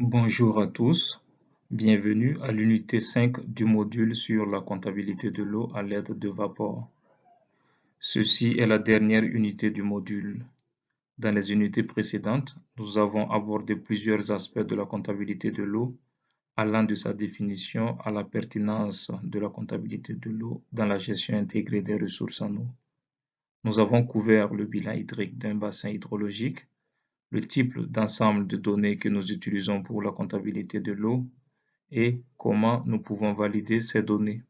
Bonjour à tous, bienvenue à l'unité 5 du module sur la comptabilité de l'eau à l'aide de vapeur. Ceci est la dernière unité du module. Dans les unités précédentes, nous avons abordé plusieurs aspects de la comptabilité de l'eau, allant de sa définition à la pertinence de la comptabilité de l'eau dans la gestion intégrée des ressources en eau. Nous avons couvert le bilan hydrique d'un bassin hydrologique, le type d'ensemble de données que nous utilisons pour la comptabilité de l'eau et comment nous pouvons valider ces données.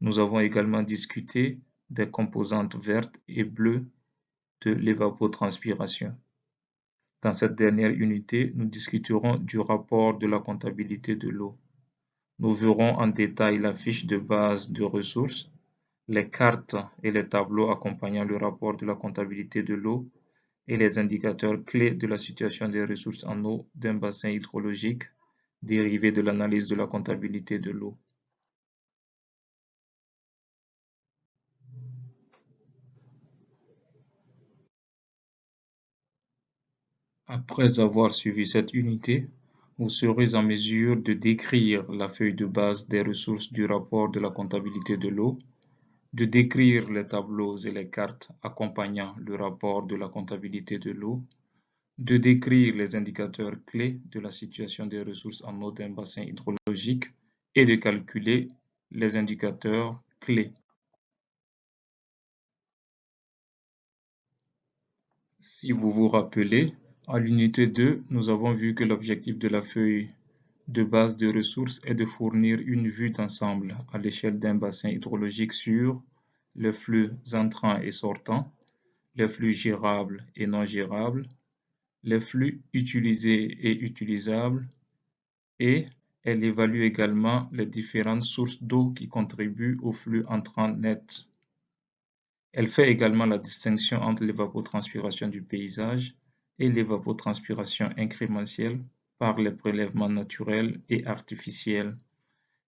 Nous avons également discuté des composantes vertes et bleues de l'évapotranspiration. Dans cette dernière unité, nous discuterons du rapport de la comptabilité de l'eau. Nous verrons en détail la fiche de base de ressources, les cartes et les tableaux accompagnant le rapport de la comptabilité de l'eau et les indicateurs clés de la situation des ressources en eau d'un bassin hydrologique dérivés de l'analyse de la comptabilité de l'eau. Après avoir suivi cette unité, vous serez en mesure de décrire la feuille de base des ressources du rapport de la comptabilité de l'eau de décrire les tableaux et les cartes accompagnant le rapport de la comptabilité de l'eau, de décrire les indicateurs clés de la situation des ressources en eau d'un bassin hydrologique et de calculer les indicateurs clés. Si vous vous rappelez, à l'unité 2, nous avons vu que l'objectif de la feuille de base de ressources est de fournir une vue d'ensemble à l'échelle d'un bassin hydrologique sur les flux entrants et sortants, les flux gérables et non gérables, les flux utilisés et utilisables, et elle évalue également les différentes sources d'eau qui contribuent au flux entrant net. Elle fait également la distinction entre l'évapotranspiration du paysage et l'évapotranspiration incrémentielle par les prélèvements naturels et artificiels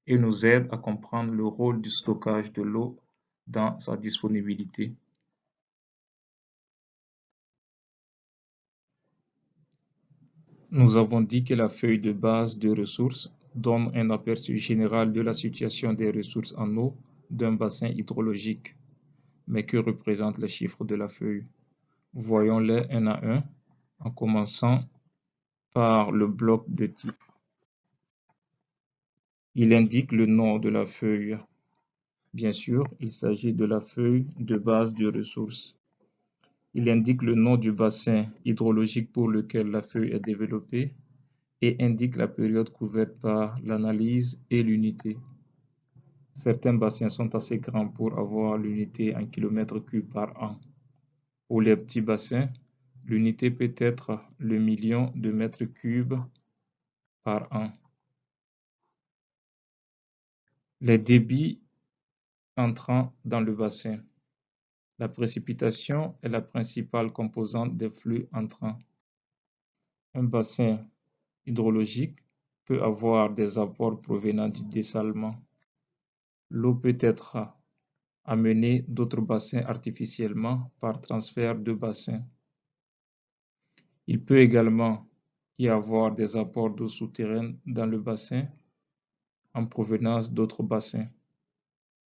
et nous aide à comprendre le rôle du stockage de l'eau dans sa disponibilité. Nous avons dit que la feuille de base de ressources donne un aperçu général de la situation des ressources en eau d'un bassin hydrologique. Mais que représentent les chiffres de la feuille? Voyons-les un à un en commençant par le bloc de type. Il indique le nom de la feuille. Bien sûr, il s'agit de la feuille de base de ressources. Il indique le nom du bassin hydrologique pour lequel la feuille est développée et indique la période couverte par l'analyse et l'unité. Certains bassins sont assez grands pour avoir l'unité en kilomètres cubes par an. Pour les petits bassins, L'unité peut être le million de mètres cubes par an. Les débits entrant dans le bassin. La précipitation est la principale composante des flux entrants. Un bassin hydrologique peut avoir des apports provenant du dessalement. L'eau peut être amenée d'autres bassins artificiellement par transfert de bassins. Il peut également y avoir des apports d'eau souterraine dans le bassin en provenance d'autres bassins.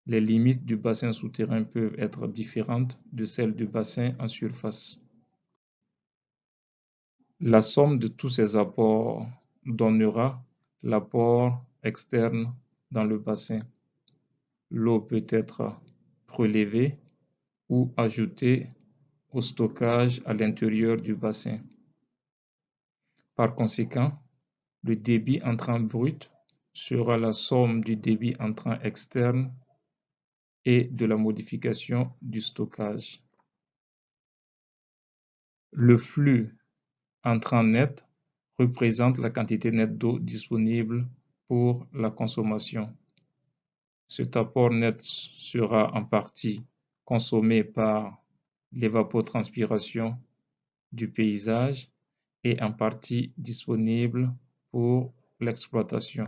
Les limites du bassin souterrain peuvent être différentes de celles du bassin en surface. La somme de tous ces apports donnera l'apport externe dans le bassin. L'eau peut être prélevée ou ajoutée au stockage à l'intérieur du bassin. Par conséquent, le débit entrant brut sera la somme du débit entrant externe et de la modification du stockage. Le flux entrant net représente la quantité nette d'eau disponible pour la consommation. Cet apport net sera en partie consommé par l'évapotranspiration du paysage et en partie disponible pour l'exploitation.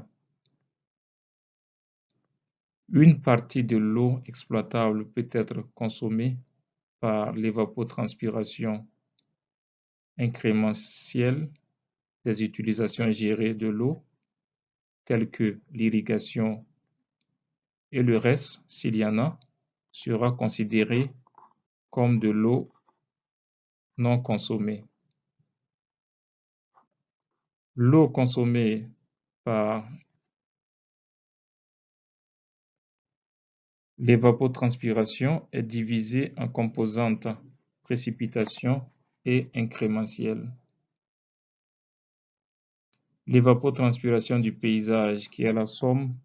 Une partie de l'eau exploitable peut être consommée par l'évapotranspiration incrémentielle des utilisations gérées de l'eau, telles que l'irrigation et le reste, s'il y en a, sera considéré comme de l'eau non consommée. L'eau consommée par l'évapotranspiration est divisée en composantes précipitation et incrémentielle. L'évapotranspiration du paysage, qui est la somme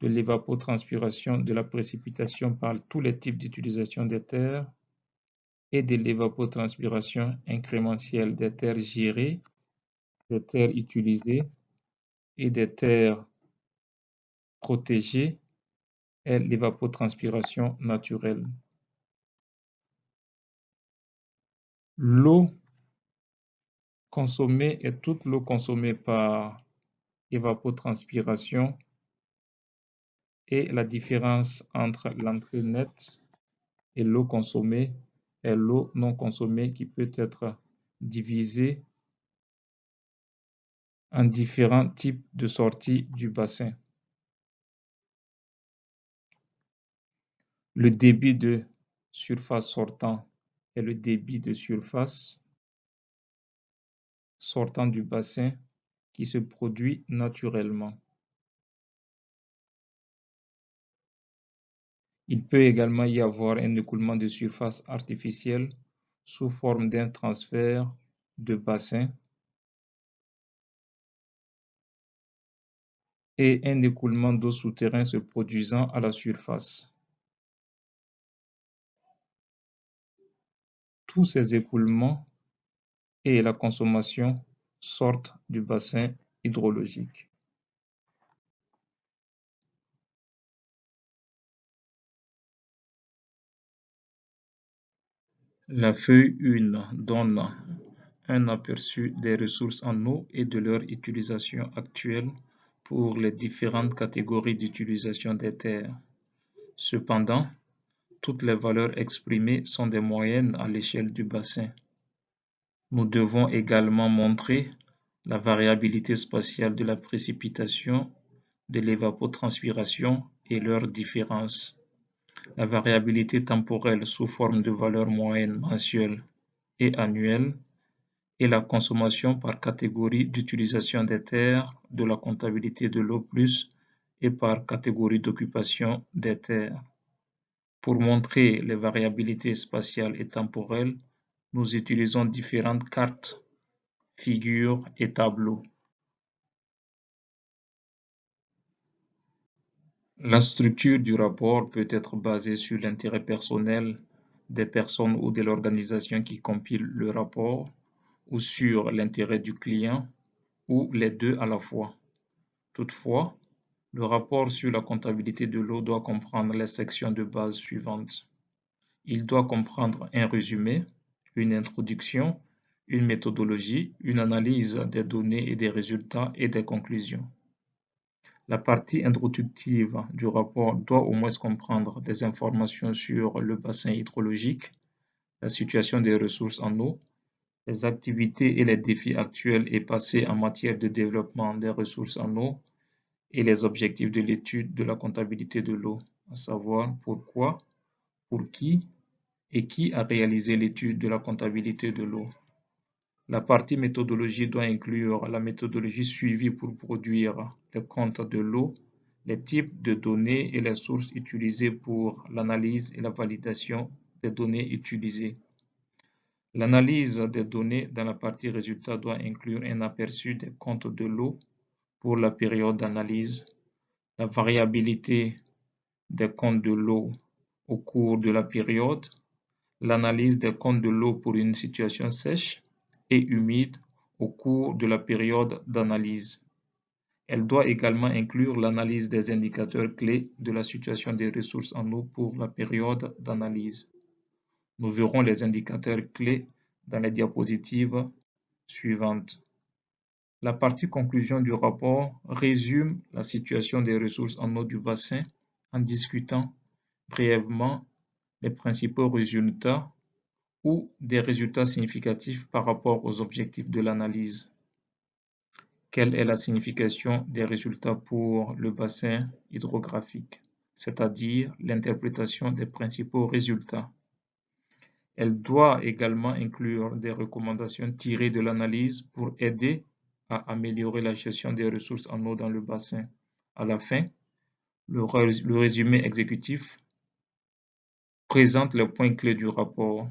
de l'évapotranspiration de la précipitation par tous les types d'utilisation des terres, et de l'évapotranspiration incrémentielle des terres gérées, des terres utilisées et des terres protégées est l'évapotranspiration naturelle. L'eau consommée est toute l'eau consommée par évapotranspiration et la différence entre l'entrée nette et l'eau consommée est l'eau non consommée qui peut être divisée en différents types de sorties du bassin. Le débit de surface sortant est le débit de surface sortant du bassin qui se produit naturellement. Il peut également y avoir un écoulement de surface artificiel sous forme d'un transfert de bassin et un écoulement d'eau souterrain se produisant à la surface. Tous ces écoulements et la consommation sortent du bassin hydrologique. La feuille 1 donne un aperçu des ressources en eau et de leur utilisation actuelle pour les différentes catégories d'utilisation des terres. Cependant, toutes les valeurs exprimées sont des moyennes à l'échelle du bassin. Nous devons également montrer la variabilité spatiale de la précipitation, de l'évapotranspiration et leurs différences la variabilité temporelle sous forme de valeurs moyennes mensuelles et annuelles et la consommation par catégorie d'utilisation des terres de la comptabilité de l'eau plus et par catégorie d'occupation des terres. Pour montrer les variabilités spatiales et temporelles, nous utilisons différentes cartes, figures et tableaux. La structure du rapport peut être basée sur l'intérêt personnel des personnes ou de l'organisation qui compile le rapport ou sur l'intérêt du client ou les deux à la fois. Toutefois, le rapport sur la comptabilité de l'eau doit comprendre les sections de base suivantes. Il doit comprendre un résumé, une introduction, une méthodologie, une analyse des données et des résultats et des conclusions. La partie introductive du rapport doit au moins comprendre des informations sur le bassin hydrologique, la situation des ressources en eau, les activités et les défis actuels et passés en matière de développement des ressources en eau et les objectifs de l'étude de la comptabilité de l'eau, à savoir pourquoi, pour qui et qui a réalisé l'étude de la comptabilité de l'eau. La partie méthodologie doit inclure la méthodologie suivie pour produire le compte de l'eau, les types de données et les sources utilisées pour l'analyse et la validation des données utilisées. L'analyse des données dans la partie résultat doit inclure un aperçu des comptes de l'eau pour la période d'analyse, la variabilité des comptes de l'eau au cours de la période, l'analyse des comptes de l'eau pour une situation sèche, et humide au cours de la période d'analyse. Elle doit également inclure l'analyse des indicateurs clés de la situation des ressources en eau pour la période d'analyse. Nous verrons les indicateurs clés dans les diapositives suivantes. La partie conclusion du rapport résume la situation des ressources en eau du bassin en discutant brièvement les principaux résultats ou des résultats significatifs par rapport aux objectifs de l'analyse. quelle est la signification des résultats pour le bassin hydrographique, c'est-à-dire l'interprétation des principaux résultats? Elle doit également inclure des recommandations tirées de l'analyse pour aider à améliorer la gestion des ressources en eau dans le bassin. À la fin, le, résumé exécutif présente les points clés du rapport.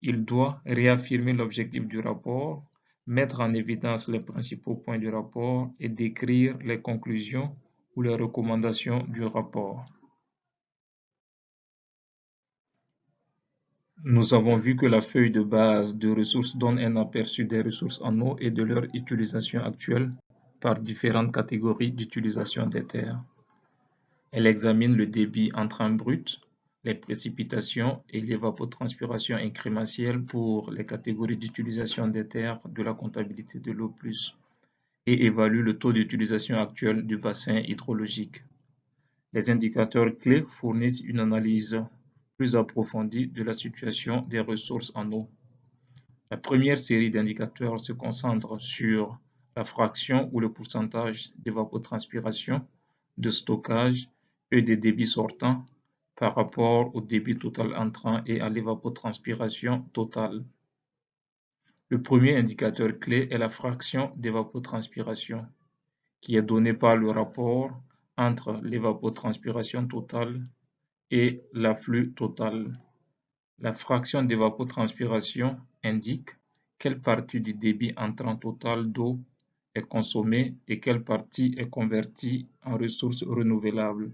Il doit réaffirmer l'objectif du rapport, mettre en évidence les principaux points du rapport et décrire les conclusions ou les recommandations du rapport. Nous avons vu que la feuille de base de ressources donne un aperçu des ressources en eau et de leur utilisation actuelle par différentes catégories d'utilisation des terres. Elle examine le débit entrant brut, les précipitations et l'évapotranspiration incrémentielle pour les catégories d'utilisation des terres de la comptabilité de l'eau plus et évalue le taux d'utilisation actuel du bassin hydrologique. Les indicateurs clés fournissent une analyse plus approfondie de la situation des ressources en eau. La première série d'indicateurs se concentre sur la fraction ou le pourcentage d'évapotranspiration, de stockage et des débits sortants par rapport au débit total entrant et à l'évapotranspiration totale. Le premier indicateur clé est la fraction d'évapotranspiration, qui est donnée par le rapport entre l'évapotranspiration totale et l'afflux total. La fraction d'évapotranspiration indique quelle partie du débit entrant total d'eau est consommée et quelle partie est convertie en ressources renouvelables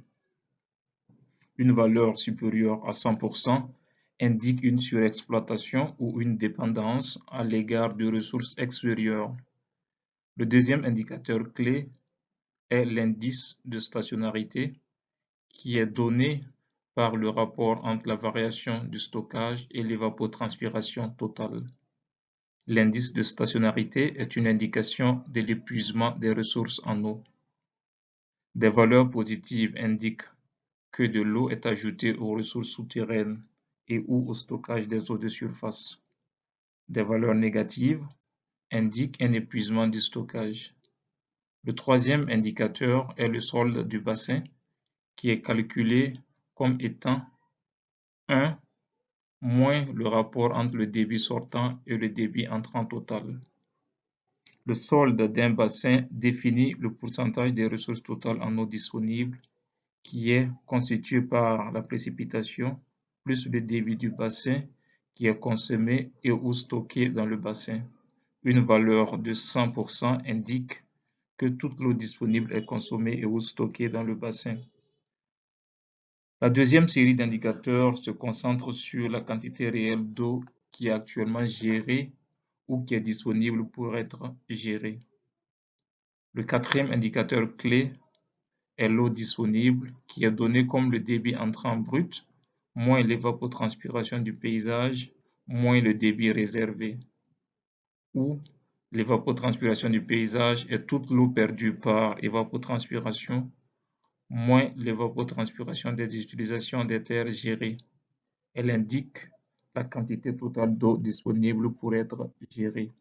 une valeur supérieure à 100% indique une surexploitation ou une dépendance à l'égard de ressources extérieures. Le deuxième indicateur clé est l'indice de stationnarité qui est donné par le rapport entre la variation du stockage et l'évapotranspiration totale. L'indice de stationnarité est une indication de l'épuisement des ressources en eau. Des valeurs positives indiquent que de l'eau est ajoutée aux ressources souterraines et ou au stockage des eaux de surface. Des valeurs négatives indiquent un épuisement du stockage. Le troisième indicateur est le solde du bassin qui est calculé comme étant 1 moins le rapport entre le débit sortant et le débit entrant total. Le solde d'un bassin définit le pourcentage des ressources totales en eau disponible qui est constitué par la précipitation plus le débit du bassin qui est consommé et ou stocké dans le bassin. Une valeur de 100% indique que toute l'eau disponible est consommée et ou stockée dans le bassin. La deuxième série d'indicateurs se concentre sur la quantité réelle d'eau qui est actuellement gérée ou qui est disponible pour être gérée. Le quatrième indicateur clé est l'eau disponible qui est donnée comme le débit entrant brut moins l'évapotranspiration du paysage moins le débit réservé où l'évapotranspiration du paysage est toute l'eau perdue par évapotranspiration moins l'évapotranspiration des utilisations des terres gérées. Elle indique la quantité totale d'eau disponible pour être gérée.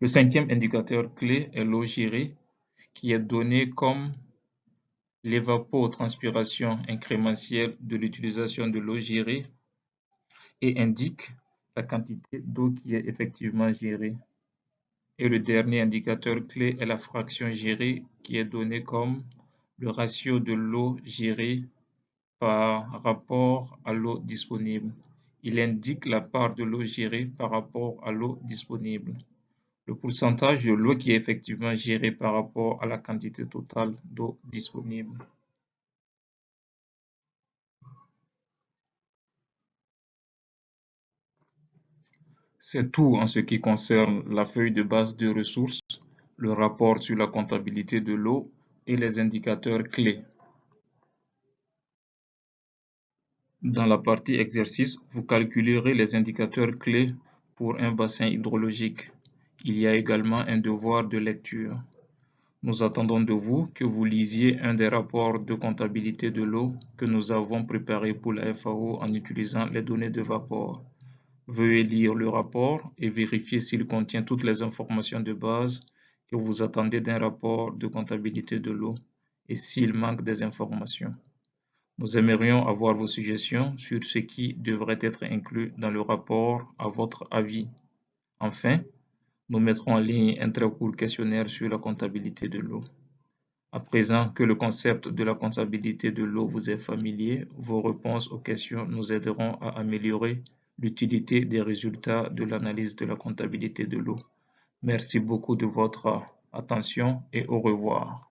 Le cinquième indicateur clé est l'eau gérée qui est donné comme l'évapotranspiration incrémentielle de l'utilisation de l'eau gérée et indique la quantité d'eau qui est effectivement gérée. Et le dernier indicateur clé est la fraction gérée qui est donnée comme le ratio de l'eau gérée par rapport à l'eau disponible. Il indique la part de l'eau gérée par rapport à l'eau disponible le pourcentage de l'eau qui est effectivement gérée par rapport à la quantité totale d'eau disponible. C'est tout en ce qui concerne la feuille de base de ressources, le rapport sur la comptabilité de l'eau et les indicateurs clés. Dans la partie exercice, vous calculerez les indicateurs clés pour un bassin hydrologique. Il y a également un devoir de lecture. Nous attendons de vous que vous lisiez un des rapports de comptabilité de l'eau que nous avons préparé pour la FAO en utilisant les données de Vapor. Veuillez lire le rapport et vérifier s'il contient toutes les informations de base que vous attendez d'un rapport de comptabilité de l'eau et s'il manque des informations. Nous aimerions avoir vos suggestions sur ce qui devrait être inclus dans le rapport à votre avis. Enfin, nous mettrons en ligne un très court questionnaire sur la comptabilité de l'eau. À présent que le concept de la comptabilité de l'eau vous est familier, vos réponses aux questions nous aideront à améliorer l'utilité des résultats de l'analyse de la comptabilité de l'eau. Merci beaucoup de votre attention et au revoir.